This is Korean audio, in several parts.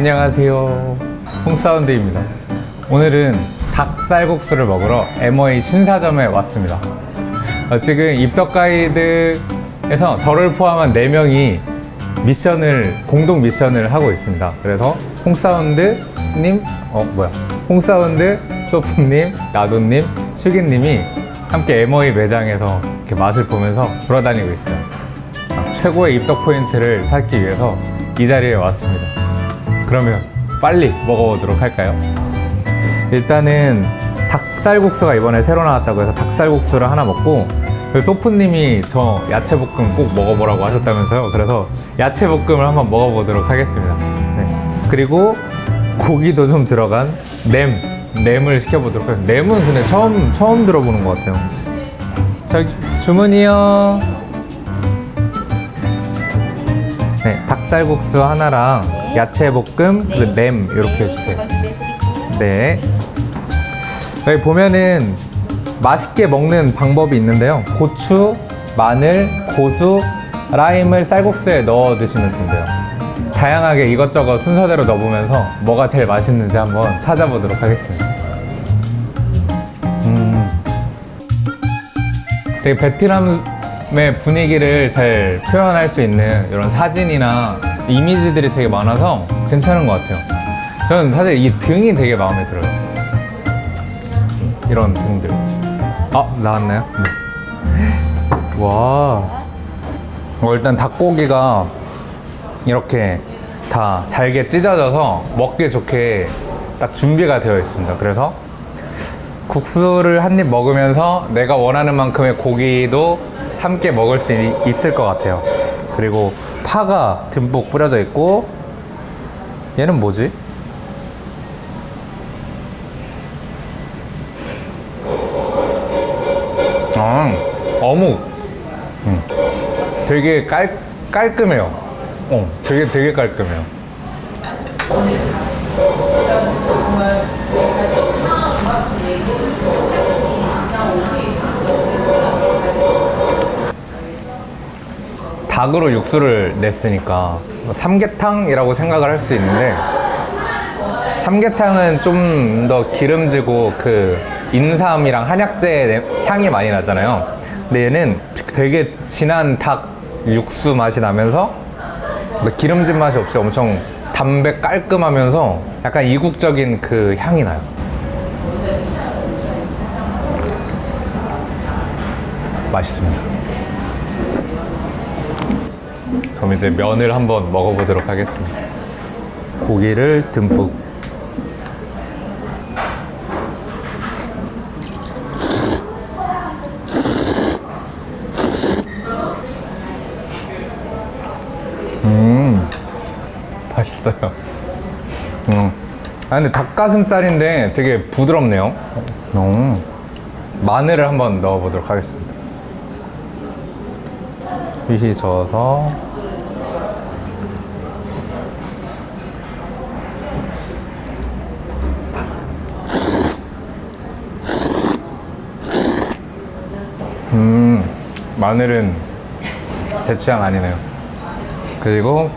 안녕하세요. 홍사운드입니다. 오늘은 닭쌀국수를 먹으러 MOA 신사점에 왔습니다. 어, 지금 입덕 가이드에서 저를 포함한 4명이 미션을 공동 미션을 하고 있습니다. 그래서 홍사운드님 어 뭐야? 홍사운드 소프님 나도님 슈기님이 함께 MOA 매장에서 이렇게 맛을 보면서 돌아다니고 있어요. 아, 최고의 입덕 포인트를 찾기 위해서 이 자리에 왔습니다 그러면 빨리 먹어보도록 할까요? 일단은 닭쌀국수가 이번에 새로 나왔다고 해서 닭쌀국수를 하나 먹고 그 소프님이 저 야채볶음 꼭 먹어보라고 하셨다면서요? 그래서 야채볶음을 한번 먹어보도록 하겠습니다. 네. 그리고 고기도 좀 들어간 냄 냄을 시켜보도록 하겠습니다. 냄은 근데 처음 처음 들어보는 것 같아요. 저기 주문이요 네 닭쌀국수 하나랑 야채 볶음 그리고 냄 이렇게 해주세요 네. 여기 보면은 맛있게 먹는 방법이 있는데요. 고추, 마늘, 고수, 라임을 쌀국수에 넣어 드시면 된대요. 다양하게 이것저것 순서대로 넣어보면서 뭐가 제일 맛있는지 한번 찾아보도록 하겠습니다. 음. 되게 베트남 의 분위기를 잘 표현할 수 있는 이런 사진이나 이미지들이 되게 많아서 괜찮은 것 같아요. 저는 사실 이 등이 되게 마음에 들어요. 이런 등들. 아, 나왔나요? 네. 와. 어, 일단 닭고기가 이렇게 다 잘게 찢어져서 먹기 좋게 딱 준비가 되어 있습니다. 그래서 국수를 한 입 먹으면서 내가 원하는 만큼의 고기도 함께 먹을 수 있- 있을 것 같아요. 그리고 파가 듬뿍 뿌려져 있고 얘는 뭐지? 아, 어묵. 음. 되게 깔, 깔끔해요. 어, 되게 되게 깔끔해요. 닭으로 육수를 냈으니까 삼계탕이라고 생각을 할 수 있는데 삼계탕은 좀 더 기름지고 그 인삼이랑 한약재 향이 많이 나잖아요. 근데 얘는 되게 진한 닭 육수 맛이 나면서 뭐 기름진 맛이 없이 엄청 담백 깔끔하면서 약간 이국적인 그 향이 나요. 맛있습니다. 그럼 이제 면을 한번 먹어보도록 하겠습니다. 고기를 듬뿍 맛있어요. 음. 아 근데 닭가슴살인데 되게 부드럽네요. 음. 마늘을 한번 넣어보도록 하겠습니다. 휘휘 저어서 음 마늘은 제 취향 아니네요. 그리고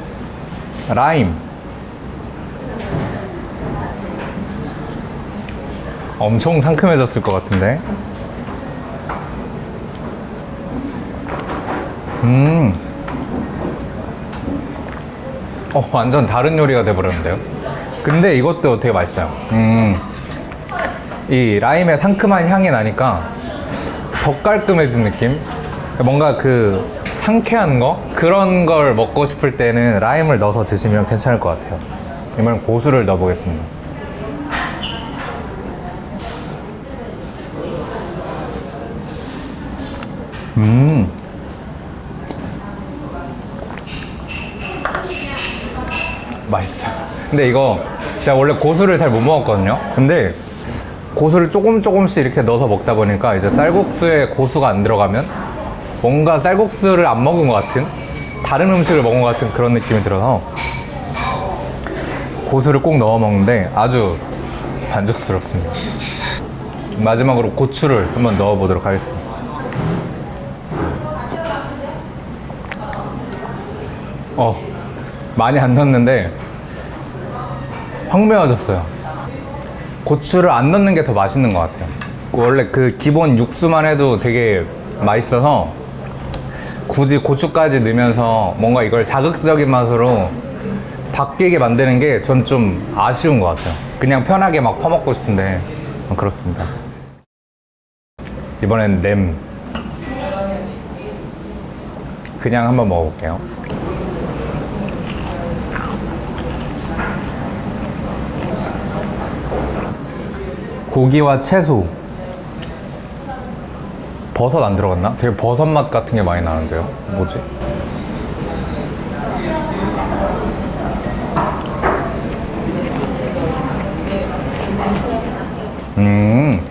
라임 엄청 상큼해졌을 것 같은데 음. 어, 완전 다른 요리가 돼버렸는데요 근데 이것도 되게 맛있어요 음. 이 라임의 상큼한 향이 나니까 더 깔끔해진 느낌? 뭔가 그 상쾌한 거? 그런 걸 먹고 싶을 때는 라임을 넣어서 드시면 괜찮을 것 같아요. 이번엔 고수를 넣어보겠습니다. 음. 맛있어요 근데 이거 제가 원래 고수를 잘 못 먹었거든요. 근데 고수를 조금 조금씩 이렇게 넣어서 먹다 보니까 이제 쌀국수에 고수가 안 들어가면 뭔가 쌀국수를 안 먹은 것 같은 다른 음식을 먹은 것 같은 그런 느낌이 들어서 고수를 꼭 넣어 먹는데 아주 만족스럽습니다 마지막으로 고추를 한번 넣어 보도록 하겠습니다 어 많이 안 넣었는데 확 매워졌어요. 고추를 안 넣는 게 더 맛있는 것 같아요. 원래 그 기본 육수만 해도 되게 맛있어서 굳이 고추까지 넣으면서 뭔가 이걸 자극적인 맛으로 바뀌게 만드는 게 전 좀 아쉬운 것 같아요. 그냥 편하게 막 퍼먹고 싶은데 어, 그렇습니다. 이번엔 냄 그냥 한번 먹어볼게요. 고기와 채소 버섯 안 들어갔나? 되게 버섯 맛 같은 게 많이 나는데요. 뭐지? 음,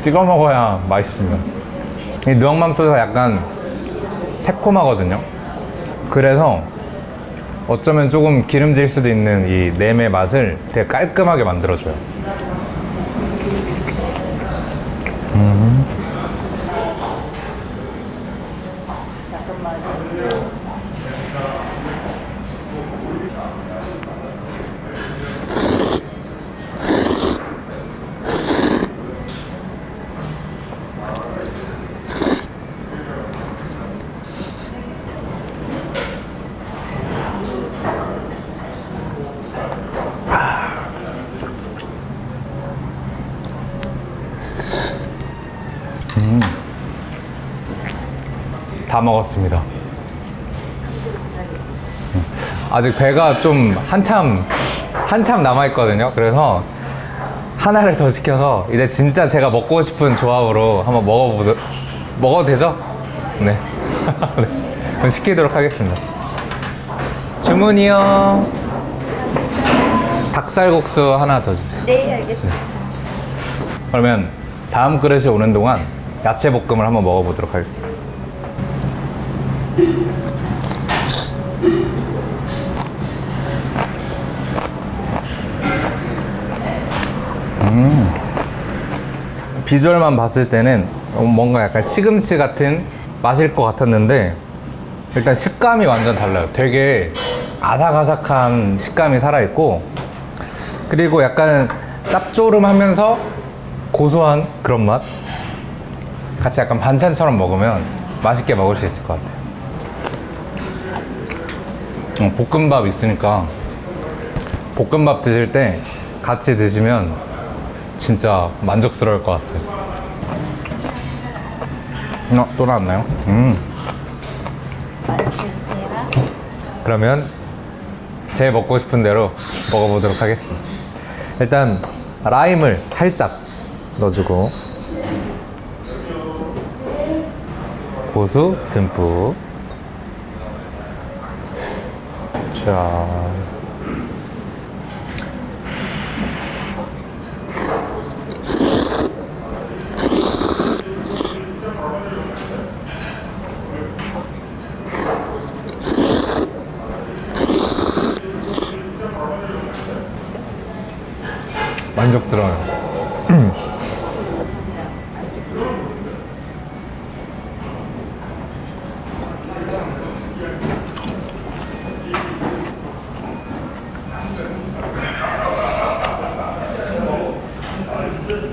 찍어 먹어야 맛있습니다. 이 누엉맘소스가 약간 새콤하거든요. 그래서 어쩌면 조금 기름질 수도 있는 이 냄의 맛을 되게 깔끔하게 만들어줘요. 다 먹었습니다. 음, 아직 배가 좀 한참 한참 남아 있거든요. 그래서 하나를 더 시켜서 이제 진짜 제가 먹고 싶은 조합으로 한번 먹어보도 먹어도 되죠? 네. 네. 그럼 시키도록 하겠습니다. 주문이요. 닭살국수 하나 더 주세요. 네, 알겠습니다. 그러면 다음 그릇이 오는 동안 야채 볶음을 한번 먹어보도록 하겠습니다. 음. 비주얼만 봤을 때는 뭔가 약간 시금치 같은 맛일 것 같았는데 일단 식감이 완전 달라요. 되게 아삭아삭한 식감이 살아있고 그리고 약간 짭조름하면서 고소한 그런 맛 같이 약간 반찬처럼 먹으면 맛있게 먹을 수 있을 것 같아요 어, 볶음밥 있으니까 볶음밥 드실 때 같이 드시면 진짜 만족스러울 것 같아요 어, 또 나왔나요? 음. 맛있게 드세요. 그러면 제 먹고 싶은 대로 먹어보도록 하겠습니다. 일단 라임을 살짝 넣어주고 고수 듬뿍 자 만족스러워요.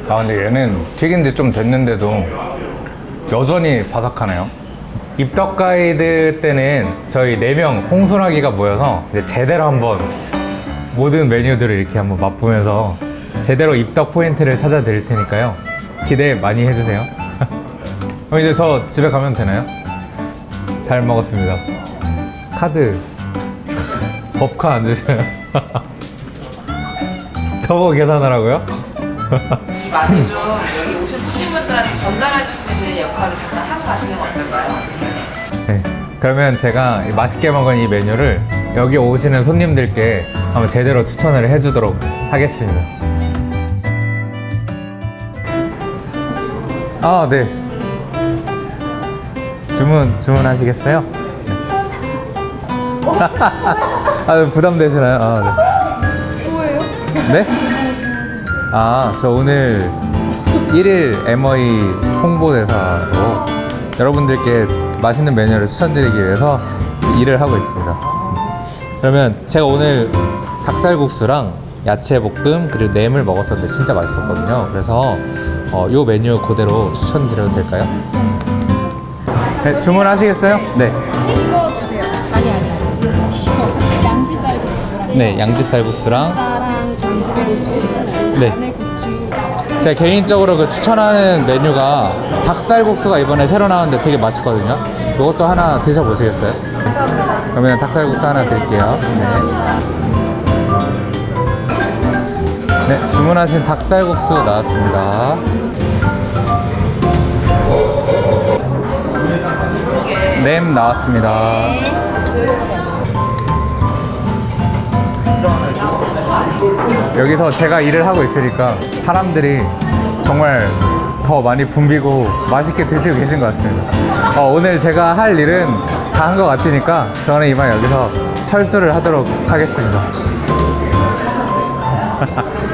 아 근데 얘는 튀긴 지 좀 됐는데도 여전히 바삭하네요. 입덕 가이드 때는 저희 4명 홍소라기가 모여서 이제 제대로 한번 모든 메뉴들을 이렇게 한번 맛보면서 제대로 입덕 포인트를 찾아 드릴 테니까요. 기대 많이 해주세요. 그럼 이제 저 집에 가면 되나요? 잘 먹었습니다. 카드 법카 안 주시나요? 저거 계산하라고요? 이 맛을 좀 여기 오신 손님분들한테 전달해 줄 수 있는 역할을 잠깐 하고 가시는 건 어떨까요? 네. 그러면 제가 이 맛있게 먹은 이 메뉴를 여기 오시는 손님들께 한번 제대로 추천을 해주도록 하겠습니다. 아, 네. 주문, 주문하시겠어요? 네. 아, 부담되시나요? 아, 네. 뭐예요? 네? 아, 저 오늘 1일 MOE 홍보대사로 여러분들께 맛있는 메뉴를 추천드리기 위해서 일을 하고 있습니다. 그러면 제가 오늘 닭살국수랑 야채 볶음 그리고 냄을 먹었었는데 진짜 맛있었거든요. 그래서 어, 요 메뉴 그대로 추천드려도 될까요? 네, 주문하시겠어요? 네. 이거 주세요. 아니 아니 아니. 이거 양지 쌀국수랑 네, 양지 쌀국수랑 주시고 네. 안에 개인적으로 그 추천하는 메뉴가 닭살국수가 이번에 새로 나왔는데 되게 맛있거든요. 이것도 하나 드셔보시겠어요? 그러면 닭살국수 하나 드릴게요. 네. 네, 주문하신 닭살국수 나왔습니다. 냄 나왔습니다. 여기서 제가 일을 하고 있으니까 사람들이 정말 더 많이 붐비고 맛있게 드시고 계신 것 같습니다. 어, 오늘 제가 할 일은 다 한 것 같으니까 저는 이만 여기서 철수를 하도록 하겠습니다.